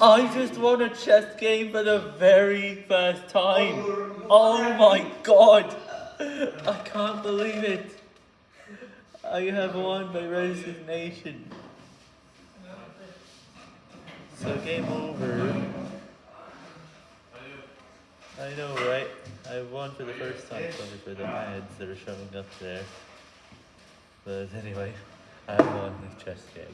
I just won a chess game for the very first time. Oh my god. I can't believe it. I have won by resignation. So game over. I know, right? I won for the first time, sorry for the ads that are showing up there. But anyway, I won this chess game.